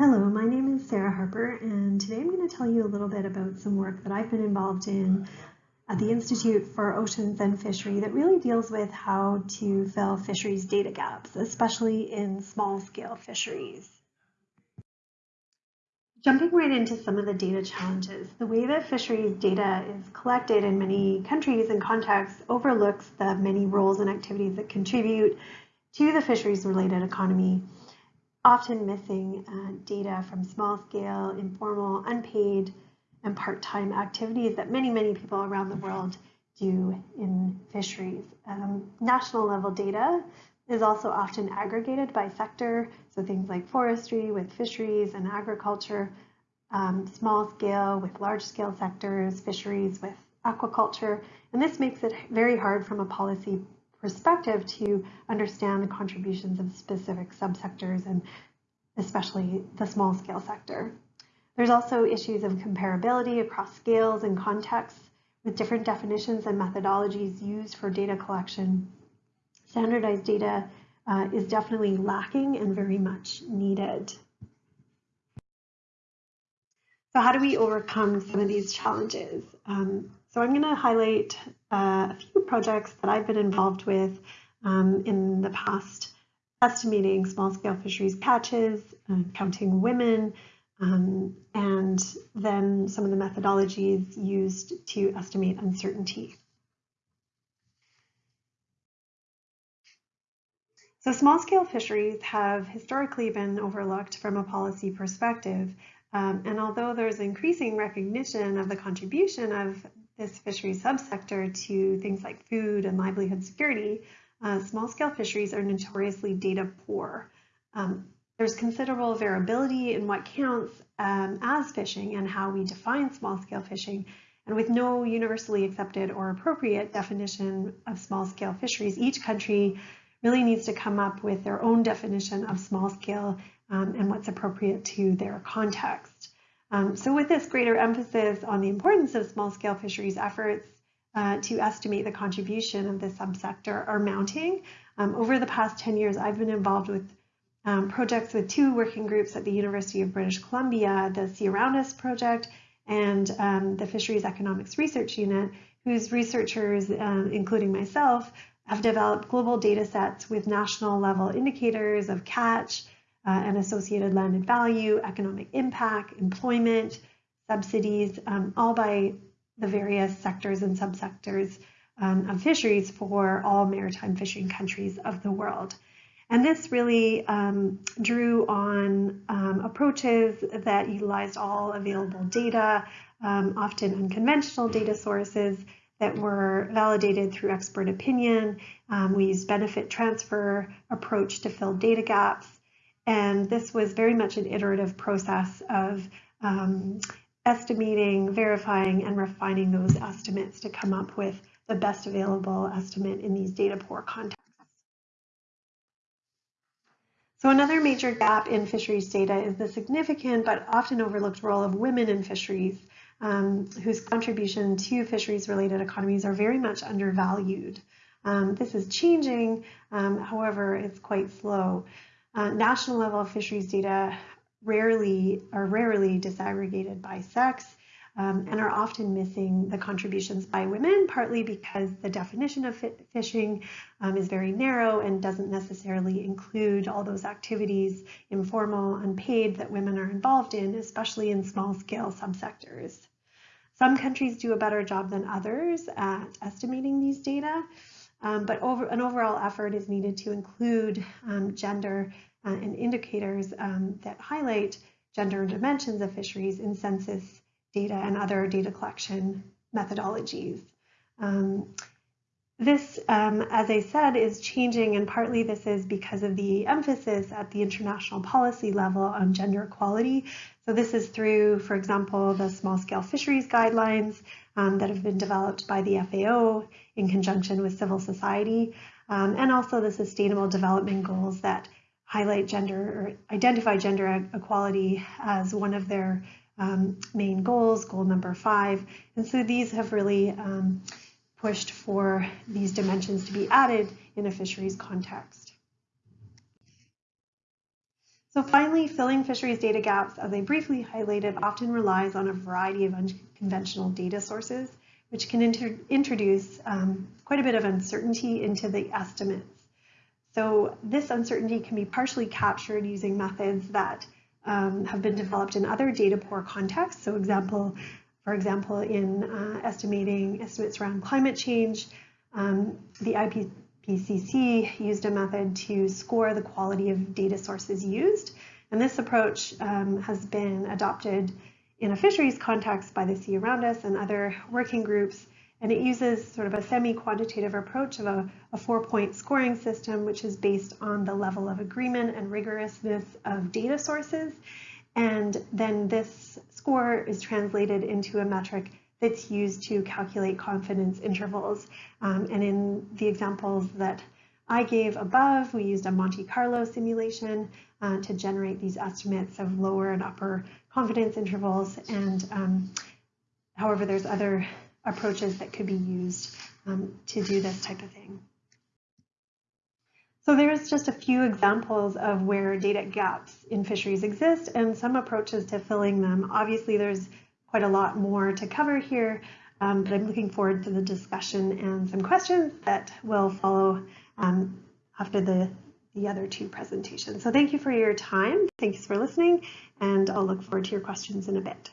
Hello, my name is Sarah Harper, and today I'm going to tell you a little bit about some work that I've been involved in at the Institute for Oceans and Fishery that really deals with how to fill fisheries data gaps, especially in small-scale fisheries. Jumping right into some of the data challenges, the way that fisheries data is collected in many countries and contexts overlooks the many roles and activities that contribute to the fisheries-related economy often missing uh, data from small scale, informal, unpaid, and part-time activities that many, many people around the world do in fisheries. Um, national level data is also often aggregated by sector, so things like forestry with fisheries and agriculture, um, small scale with large scale sectors, fisheries with aquaculture, and this makes it very hard from a policy perspective to understand the contributions of specific subsectors and especially the small scale sector. There's also issues of comparability across scales and contexts with different definitions and methodologies used for data collection. Standardized data uh, is definitely lacking and very much needed. So how do we overcome some of these challenges? Um, so I'm going to highlight uh, a few projects that I've been involved with um, in the past, estimating small-scale fisheries catches, uh, counting women, um, and then some of the methodologies used to estimate uncertainty. So small-scale fisheries have historically been overlooked from a policy perspective, um, and although there's increasing recognition of the contribution of this fishery subsector to things like food and livelihood security, uh, small-scale fisheries are notoriously data poor. Um, there's considerable variability in what counts um, as fishing and how we define small-scale fishing. And with no universally accepted or appropriate definition of small-scale fisheries, each country really needs to come up with their own definition of small-scale um, and what's appropriate to their context. Um, so with this greater emphasis on the importance of small-scale fisheries efforts uh, to estimate the contribution of this subsector are mounting. Um, over the past 10 years, I've been involved with um, projects with two working groups at the University of British Columbia, the Sea Around Us project and um, the Fisheries Economics Research Unit, whose researchers, uh, including myself, have developed global data sets with national level indicators of catch, uh, and associated landed value, economic impact, employment, subsidies, um, all by the various sectors and subsectors um, of fisheries for all maritime fishing countries of the world. And this really um, drew on um, approaches that utilized all available data, um, often unconventional data sources that were validated through expert opinion. Um, we used benefit transfer approach to fill data gaps. And this was very much an iterative process of um, estimating, verifying, and refining those estimates to come up with the best available estimate in these data poor contexts. So another major gap in fisheries data is the significant but often overlooked role of women in fisheries, um, whose contribution to fisheries related economies are very much undervalued. Um, this is changing, um, however, it's quite slow. Uh, national level fisheries data rarely are rarely disaggregated by sex um, and are often missing the contributions by women, partly because the definition of fishing um, is very narrow and doesn't necessarily include all those activities, informal, unpaid, that women are involved in, especially in small scale subsectors. Some countries do a better job than others at estimating these data, um, but over, an overall effort is needed to include um, gender uh, and indicators um, that highlight gender dimensions of fisheries in census data and other data collection methodologies. This, um, as I said, is changing and partly this is because of the emphasis at the international policy level on gender equality. So this is through, for example, the small scale fisheries guidelines um, that have been developed by the FAO in conjunction with civil society, um, and also the sustainable development goals that highlight gender or identify gender equality as one of their um, main goals, goal number five. And so these have really um, pushed for these dimensions to be added in a fisheries context. So finally, filling fisheries data gaps, as I briefly highlighted, often relies on a variety of unconventional data sources, which can introduce um, quite a bit of uncertainty into the estimates. So this uncertainty can be partially captured using methods that um, have been developed in other data poor contexts. So example, for example, in uh, estimating estimates around climate change, um, the IPCC used a method to score the quality of data sources used. And this approach um, has been adopted in a fisheries context by the Sea Around Us and other working groups. And it uses sort of a semi-quantitative approach of a, a four-point scoring system, which is based on the level of agreement and rigorousness of data sources. And then this score is translated into a metric that's used to calculate confidence intervals. Um, and in the examples that I gave above, we used a Monte Carlo simulation uh, to generate these estimates of lower and upper confidence intervals. And um, however, there's other approaches that could be used um, to do this type of thing. So there's just a few examples of where data gaps in fisheries exist and some approaches to filling them. Obviously, there's quite a lot more to cover here, um, but I'm looking forward to the discussion and some questions that will follow um, after the, the other two presentations. So thank you for your time. Thanks for listening, and I'll look forward to your questions in a bit.